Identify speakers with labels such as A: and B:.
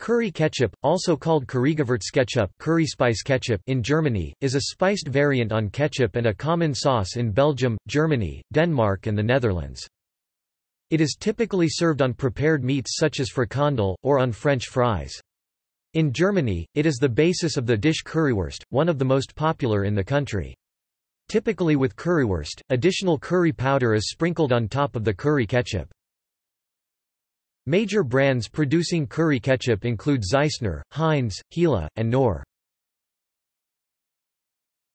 A: Curry ketchup, also called Currygewürzketchup curry spice ketchup in Germany, is a spiced variant on ketchup and a common sauce in Belgium, Germany, Denmark and the Netherlands. It is typically served on prepared meats such as frikandel, or on French fries. In Germany, it is the basis of the dish currywurst, one of the most popular in the country. Typically with currywurst, additional curry powder is sprinkled on top of the curry ketchup. Major brands producing curry ketchup include Zeisner, Heinz, Hela, and Knorr.